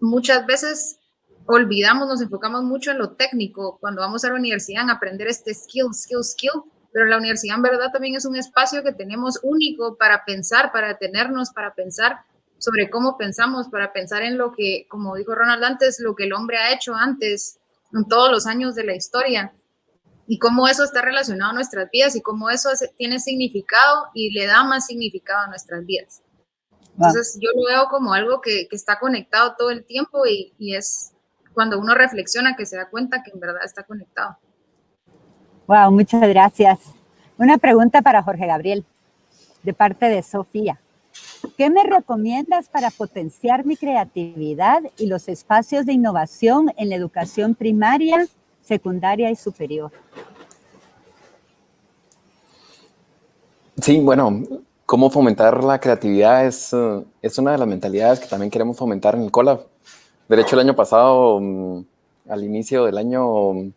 muchas veces olvidamos, nos enfocamos mucho en lo técnico cuando vamos a la universidad en aprender este skill, skill, skill, pero la universidad en verdad también es un espacio que tenemos único para pensar, para detenernos, para pensar sobre cómo pensamos, para pensar en lo que, como dijo Ronald antes, lo que el hombre ha hecho antes, en todos los años de la historia, y cómo eso está relacionado a nuestras vidas y cómo eso tiene significado y le da más significado a nuestras vidas. Entonces yo lo veo como algo que, que está conectado todo el tiempo y, y es cuando uno reflexiona que se da cuenta que en verdad está conectado. Wow, muchas gracias. Una pregunta para Jorge Gabriel, de parte de Sofía. ¿Qué me recomiendas para potenciar mi creatividad y los espacios de innovación en la educación primaria, secundaria y superior? Sí, bueno, cómo fomentar la creatividad es, eh, es una de las mentalidades que también queremos fomentar en el COLAB. De hecho, el año pasado, mm, al inicio del año,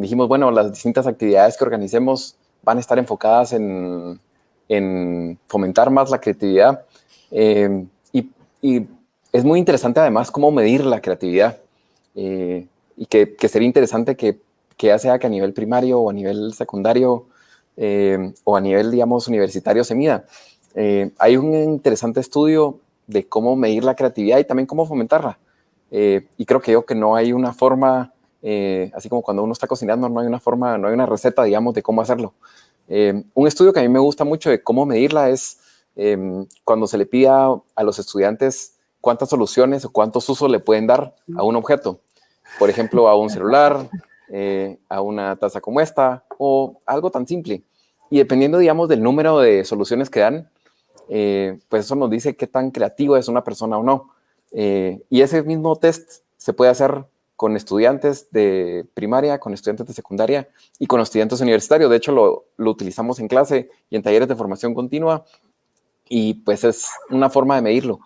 dijimos, bueno, las distintas actividades que organicemos van a estar enfocadas en, fomentar más la creatividad. Eh, y, es muy interesante además cómo medir la creatividad. Eh, y que, sería interesante que, ya sea que a nivel primario o a nivel secundario eh, o a nivel, digamos, universitario se mida. hay un interesante estudio de cómo medir la creatividad y también cómo fomentarla. Eh, y creo que yo que no hay una forma, eh, así como cuando uno está cocinando, no hay una forma, no hay una receta, digamos, de cómo hacerlo. Eh, un estudio que a mí me gusta mucho de cómo medirla es em, cuando se le pida a los estudiantes cuántas soluciones o cuántos usos le pueden dar a un objeto. Por ejemplo, a un celular, a una taza como esta o algo tan simple. Y dependiendo, digamos, del número de soluciones que dan, pues eso nos dice qué tan creativo es una persona o no. Eh, y ese mismo test se puede hacer con estudiantes de primaria, con estudiantes de secundaria y con estudiantes universitarios. De hecho, lo, utilizamos en clase y en talleres de formación continua y pues es una forma de medirlo.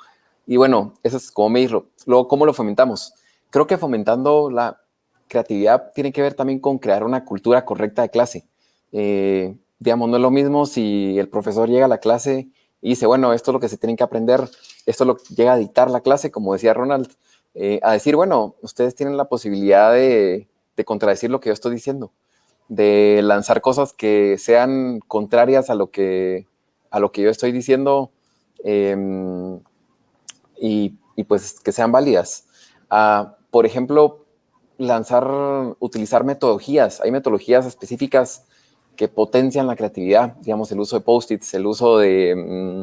Y bueno, eso es cómo medirlo. Luego, ¿cómo lo fomentamos? Creo que fomentando la creatividad tiene que ver también con crear una cultura correcta de clase. Eh, digamos, no es lo mismo si el profesor llega a la clase y dice, bueno, esto es lo que se tienen que aprender, esto lo llega a dictar la clase, como decía Ronald, eh, a decir, bueno, ustedes tienen la posibilidad de, contradecir lo que yo estoy diciendo, de lanzar cosas que sean contrarias a lo que, a lo que yo estoy diciendo em, y, pues que sean válidas. Ah, por ejemplo, lanzar, utilizar metodologías. Hay metodologías específicas que potencian la creatividad, digamos, el uso de post-its, el uso de, mm,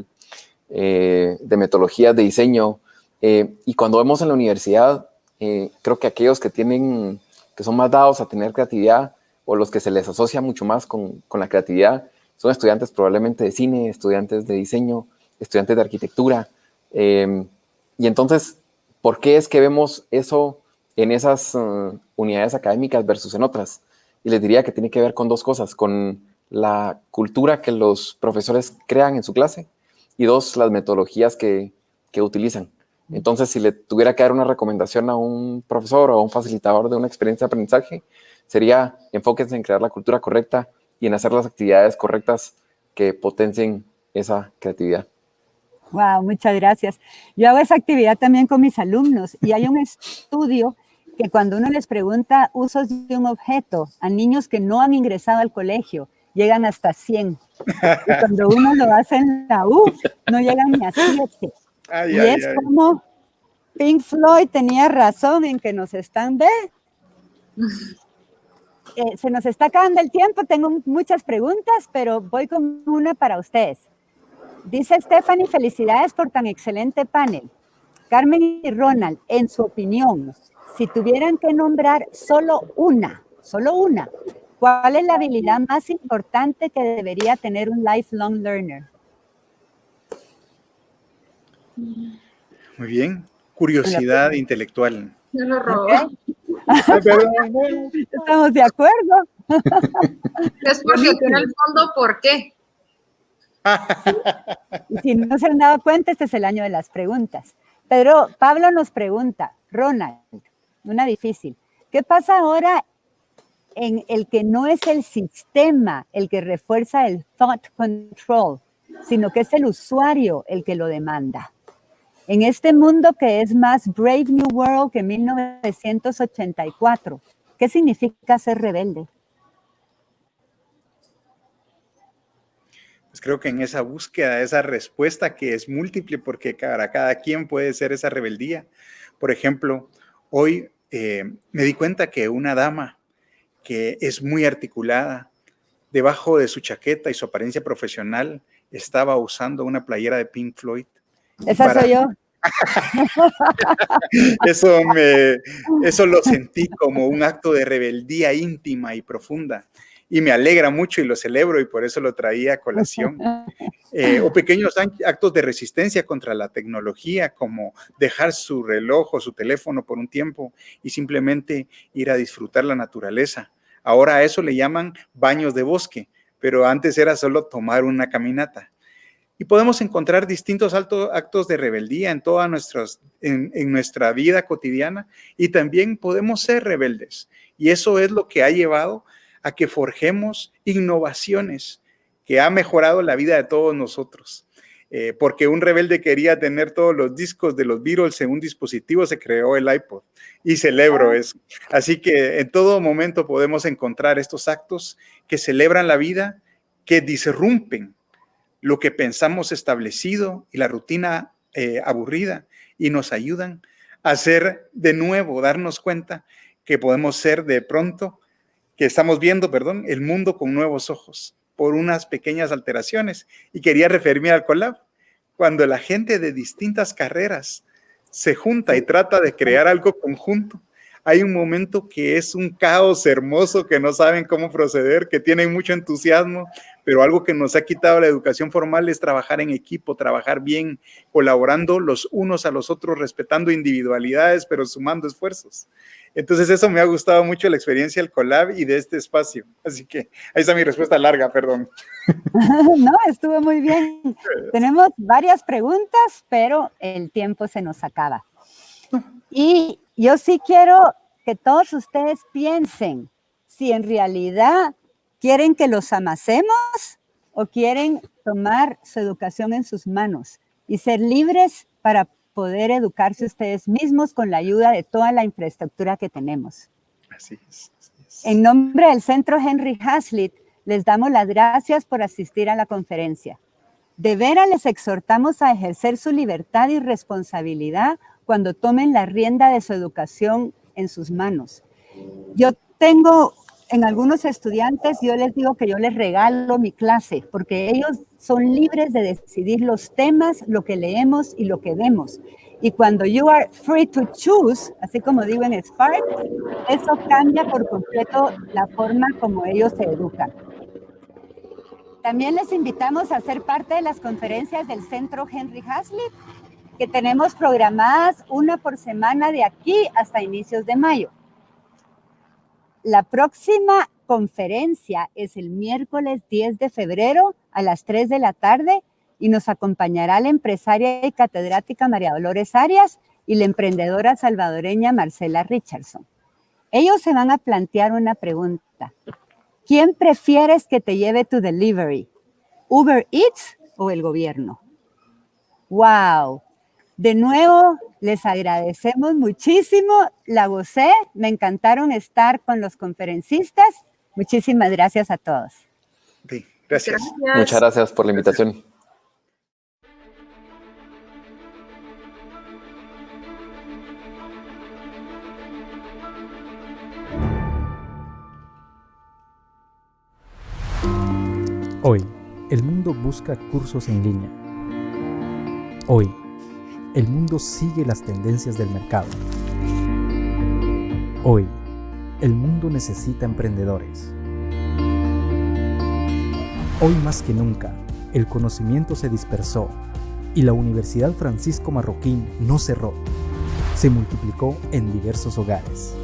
eh, de metodologías de diseño. Eh, y cuando vemos en la universidad, eh, creo que aquellos que tienen, que son más dados a tener creatividad o los que se les asocia mucho más con, con la creatividad, son estudiantes probablemente de cine, estudiantes de diseño, estudiantes de arquitectura. y entonces, ¿por qué es que vemos eso en esas unidades académicas versus en otras? Y les diría que tiene que ver con dos cosas, con la cultura que los profesores crean en su clase y dos, las metodologías que, que utilizan. Entonces, si le tuviera que dar una recomendación a un profesor o a un facilitador de una experiencia de aprendizaje, sería enfóquense en crear la cultura correcta y en hacer las actividades correctas que potencien esa creatividad. Wow, muchas gracias. Yo hago esa actividad también con mis alumnos y hay un estudio que cuando uno les pregunta usos de un objeto a niños que no han ingresado al colegio, llegan hasta 100. Y cuando uno lo hace en la U, no llega ni a siete. Ay, y ay, es ay. como Pink Floyd tenía razón en que nos están, ¿ve? Eh, se nos está acabando el tiempo, tengo muchas preguntas, pero voy con una para ustedes. Dice Stephanie, felicidades por tan excelente panel. Carmen y Ronald, en su opinión, si tuvieran que nombrar solo una, solo una, ¿cuál es la habilidad más importante que debería tener un lifelong learner? Muy bien. Curiosidad intelectual. Me lo robó. Estamos de acuerdo. Es porque tiene el fondo, ¿por qué? Y si no se han dado cuenta, este es el año de las preguntas. Pero Pablo nos pregunta, Ronald, una difícil, ¿qué pasa ahora en el que no es el sistema el que refuerza el thought control, sino que es el usuario el que lo demanda? En este mundo que es más Brave New World que 1984, ¿qué significa ser rebelde? Pues creo que en esa búsqueda, esa respuesta que es múltiple, porque cada quien puede ser esa rebeldía. Por ejemplo, hoy eh, me di cuenta que una dama que es muy articulada, debajo de su chaqueta y su apariencia profesional, estaba usando una playera de Pink Floyd. Esa Para- soy yo. Eso, me, eso lo sentí como un acto de rebeldía íntima y profunda. Y me alegra mucho y lo celebro y por eso lo traía a colación. Eh, o pequeños actos de resistencia contra la tecnología, como dejar su reloj o su teléfono por un tiempo y simplemente ir a disfrutar la naturaleza. Ahora a eso le llaman baños de bosque, pero antes era solo tomar una caminata. Y podemos encontrar distintos actos de rebeldía en toda nuestras, en, en nuestra vida cotidiana y también podemos ser rebeldes. Y eso es lo que ha llevado a que forjemos innovaciones que ha mejorado la vida de todos nosotros. Eh, porque un rebelde quería tener todos los discos de los Beatles en un dispositivo, se creó el iPod y celebro eso. Así que en todo momento podemos encontrar estos actos que celebran la vida, que disrumpen lo que pensamos establecido y la rutina eh, aburrida y nos ayudan a hacer de nuevo, darnos cuenta que podemos ser de pronto, que estamos viendo, perdón, el mundo con nuevos ojos por unas pequeñas alteraciones. Y quería referirme al collab, cuando la gente de distintas carreras se junta y trata de crear algo conjunto. Hay un momento que es un caos hermoso, que no saben cómo proceder, que tienen mucho entusiasmo, pero algo que nos ha quitado la educación formal es trabajar en equipo, trabajar bien, colaborando los unos a los otros, respetando individualidades, pero sumando esfuerzos. Entonces eso me ha gustado mucho la experiencia del collab y de este espacio. Así que ahí está mi respuesta larga, perdón. no, estuvo muy bien. Tenemos varias preguntas, pero el tiempo se nos acaba. Y yo sí quiero que todos ustedes piensen si en realidad quieren que los amacemos o quieren tomar su educación en sus manos y ser libres para poder educarse ustedes mismos con la ayuda de toda la infraestructura que tenemos. Así es. así es. En nombre del Centro Henry Hazlitt, les damos las gracias por asistir a la conferencia. De veras les exhortamos a ejercer su libertad y responsabilidad cuando tomen la rienda de su educación en sus manos. Yo tengo en algunos estudiantes, yo les digo que yo les regalo mi clase, porque ellos son libres de decidir los temas, lo que leemos y lo que vemos. Y cuando you are free to choose, así como digo en Spark, eso cambia por completo la forma como ellos se educan. También les invitamos a ser parte de las conferencias del Centro Henry Hazlitt, que tenemos programadas una por semana de aquí hasta inicios de mayo. La próxima conferencia es el miércoles 10 de febrero a las 3 de la tarde y nos acompañará la empresaria y catedrática María Dolores Arias y la emprendedora salvadoreña Marcela Richardson. Ellos se van a plantear una pregunta. ¿Quién prefieres que te lleve tu delivery? ¿Uber Eats o el gobierno? ¡Wow! De nuevo, les agradecemos muchísimo. La gocé. Me encantaron estar con los conferencistas. Muchísimas gracias a todos. Sí, Gracias. Muchas gracias por la invitación. Hoy, el mundo busca cursos en línea. Hoy, el mundo sigue las tendencias del mercado. Hoy, el mundo necesita emprendedores. Hoy más que nunca, el conocimiento se dispersó y la Universidad Francisco Marroquín no cerró. Se multiplicó en diversos hogares.